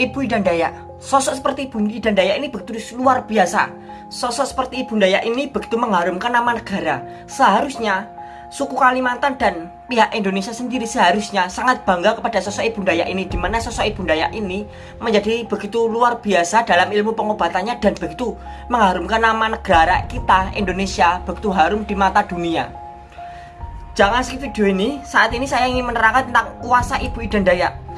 Ibu Idandaya Sosok seperti Ibu Idandaya ini begitu luar biasa. Sosok seperti Ibu Daya ini begitu mengharumkan nama negara. Seharusnya suku Kalimantan dan pihak Indonesia sendiri seharusnya sangat bangga kepada sosok Ibu Daya ini Di mana sosok Ibu Daya ini menjadi begitu luar biasa dalam ilmu pengobatannya Dan begitu mengharumkan nama negara kita Indonesia begitu harum di mata dunia. Jangan skip video ini, saat ini saya ingin menerangkan tentang kuasa Ibu Idandaya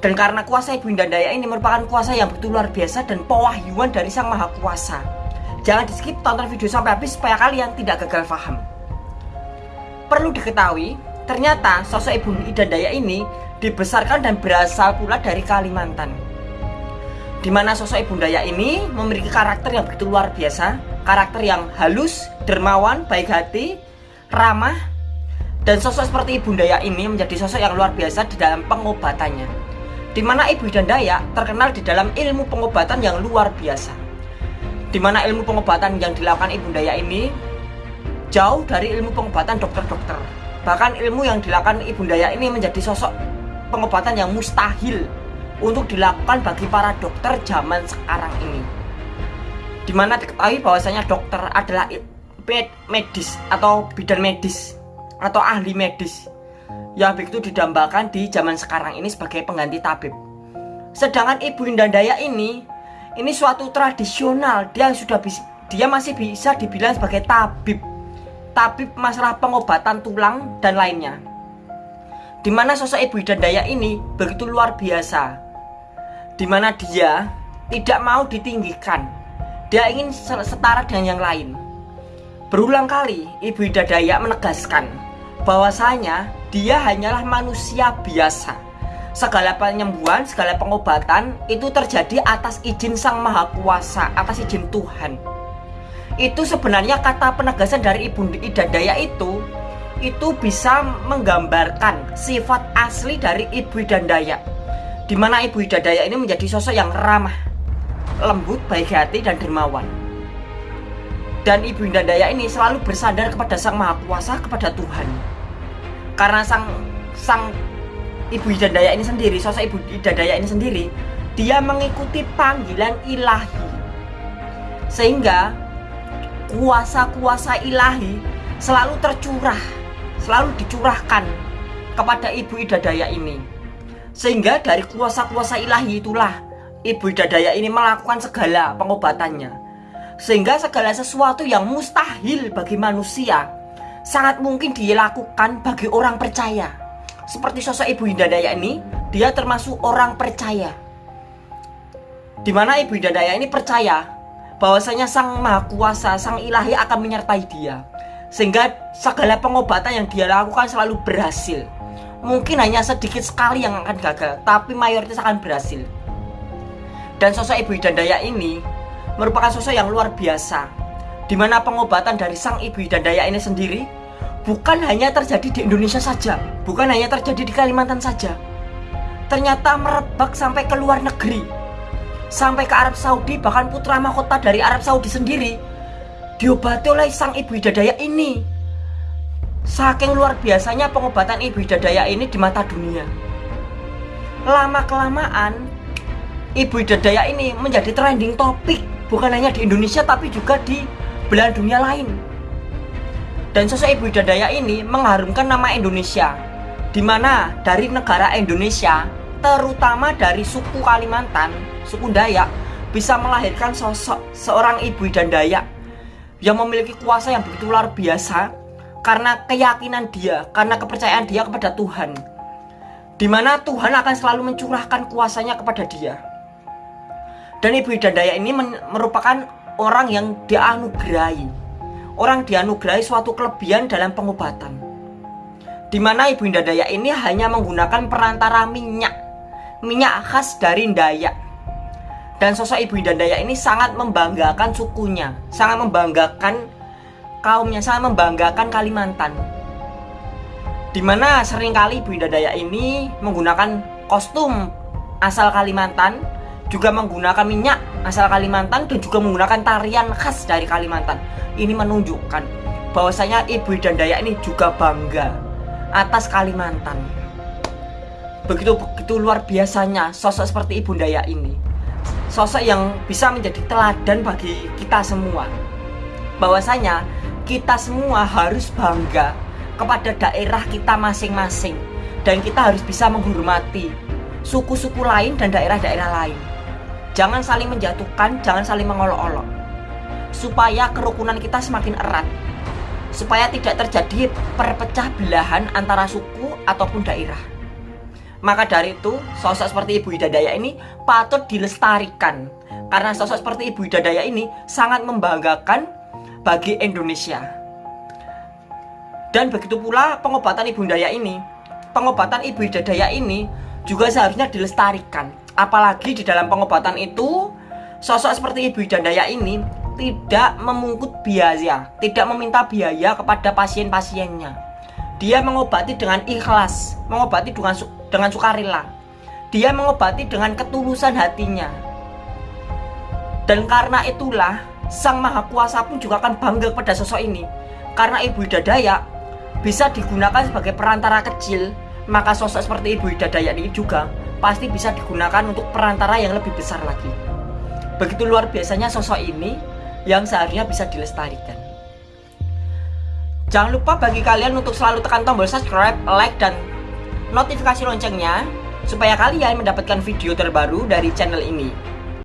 dan karena kuasa Ibu Indandaya ini merupakan kuasa yang betul luar biasa dan pewahyuan dari Sang Maha Kuasa. Jangan di skip tonton video sampai habis supaya kalian tidak gagal paham. Perlu diketahui, ternyata sosok Ibu Idandaya ini dibesarkan dan berasal pula dari Kalimantan. Di mana sosok Ibu Daya ini memiliki karakter yang begitu luar biasa, karakter yang halus, dermawan, baik hati, ramah, dan sosok seperti Ibu Daya ini menjadi sosok yang luar biasa di dalam pengobatannya di mana Ibu Daya terkenal di dalam ilmu pengobatan yang luar biasa. Di mana ilmu pengobatan yang dilakukan Ibu Daya ini jauh dari ilmu pengobatan dokter-dokter. Bahkan ilmu yang dilakukan Ibu Daya ini menjadi sosok pengobatan yang mustahil untuk dilakukan bagi para dokter zaman sekarang ini. Di mana diketahui bahwasanya dokter adalah medis atau bidan medis atau ahli medis yang begitu didambakan di zaman sekarang ini sebagai pengganti tabib. Sedangkan Ibu Indandaya ini ini suatu tradisional, dia sudah bisa dia masih bisa dibilang sebagai tabib. Tabib masalah pengobatan tulang dan lainnya. Di mana sosok Ibu Indandaya ini begitu luar biasa. Di mana dia tidak mau ditinggikan. Dia ingin setara dengan yang lain. Berulang kali Ibu Idadaya menegaskan bahwasanya dia hanyalah manusia biasa. Segala penyembuhan, segala pengobatan itu terjadi atas izin Sang Maha Kuasa, atas izin Tuhan. Itu sebenarnya kata penegasan dari Ibu Ida Daya itu itu bisa menggambarkan sifat asli dari Ibu Ida Daya. Di mana Ibu Ida Daya ini menjadi sosok yang ramah, lembut, baik hati dan dermawan. Dan Ibu Ida Daya ini selalu bersandar kepada Sang Maha Kuasa, kepada Tuhan. Karena sang sang ibu Hidayah ini sendiri sosok ibu Hidayah ini sendiri dia mengikuti panggilan ilahi. Sehingga kuasa-kuasa ilahi selalu tercurah selalu dicurahkan kepada ibu Idadaya ini. Sehingga dari kuasa-kuasa ilahi itulah ibu Idadaya ini melakukan segala pengobatannya sehingga segala sesuatu yang mustahil bagi manusia sangat mungkin dilakukan bagi orang percaya. Seperti sosok Ibu Hidayah ini, dia termasuk orang percaya. Di mana Ibu Hidayah ini percaya bahwasanya Sang Maha Kuasa, Sang Ilahi akan menyertai dia. Sehingga segala pengobatan yang dia lakukan selalu berhasil. Mungkin hanya sedikit sekali yang akan gagal, tapi mayoritas akan berhasil. Dan sosok Ibu Hidayah ini merupakan sosok yang luar biasa di mana pengobatan dari sang ibu dan daya ini sendiri bukan hanya terjadi di Indonesia saja, bukan hanya terjadi di Kalimantan saja. Ternyata merebak sampai ke luar negeri. Sampai ke Arab Saudi, bahkan putra mahkota dari Arab Saudi sendiri diobati oleh sang ibu hidayah ini. Saking luar biasanya pengobatan ibu hidayah ini di mata dunia. Lama-kelamaan, ibu hidayah ini menjadi trending topik bukan hanya di Indonesia tapi juga di belahan dunia lain. Dan sosok Ibu Dadaya ini mengharumkan nama Indonesia, di mana dari negara Indonesia, terutama dari suku Kalimantan, suku Dayak, bisa melahirkan sosok seorang Ibu Dayak yang memiliki kuasa yang begitu luar biasa karena keyakinan dia, karena kepercayaan dia kepada Tuhan. Di mana Tuhan akan selalu mencurahkan kuasanya kepada dia. Dan Ibu Dayak ini merupakan orang yang dianugerahi. Orang dianugerahi suatu kelebihan dalam pengobatan. Di mana Ibu Indah Dayak ini hanya menggunakan perantara minyak. Minyak khas dari Dayak. Dan sosok Ibu Indah Dayak ini sangat membanggakan sukunya. Sangat membanggakan kaumnya. Sangat membanggakan Kalimantan. Di mana sering kali Ibu Indah Dayak ini menggunakan kostum asal Kalimantan juga menggunakan minyak asal Kalimantan dan juga menggunakan tarian khas dari Kalimantan. Ini menunjukkan bahwasanya Ibu dan Daya ini juga bangga atas Kalimantan. begitu-begitu luar biasanya sosok seperti Ibu Daya ini. Sosok yang bisa menjadi teladan bagi kita semua. Bahwasanya kita semua harus bangga kepada daerah kita masing-masing dan kita harus bisa menghormati suku-suku lain dan daerah-daerah lain. Jangan saling menjatuhkan, jangan saling mengolok-olok. Supaya kerukunan kita semakin erat. Supaya tidak terjadi perpecah belahan antara suku ataupun daerah. Maka dari itu, sosok seperti Ibu Hidayah ini patut dilestarikan. Karena sosok seperti Ibu Hidayah ini sangat membanggakan bagi Indonesia. Dan begitu pula pengobatan Ibu Hidayah ini. Pengobatan Ibu Hidayah ini juga seharusnya dilestarikan. Apalagi di dalam pengobatan itu, sosok seperti Ibu Hidayah ini tidak memungut biaya, tidak meminta biaya kepada pasien-pasiennya. Dia mengobati dengan ikhlas, mengobati dengan dengan sukarela. Dia mengobati dengan ketulusan hatinya. Dan karena itulah Sang Maha Kuasa pun juga akan bangga pada sosok ini. Karena Ibu Hidayah bisa digunakan sebagai perantara kecil, maka sosok seperti Ibu Hidayah ini juga pasti bisa digunakan untuk perantara yang lebih besar lagi. Begitu luar biasanya sosok ini yang seharusnya bisa dilestarikan. Jangan lupa bagi kalian untuk selalu tekan tombol subscribe, like, dan notifikasi loncengnya supaya kalian mendapatkan video terbaru dari channel ini.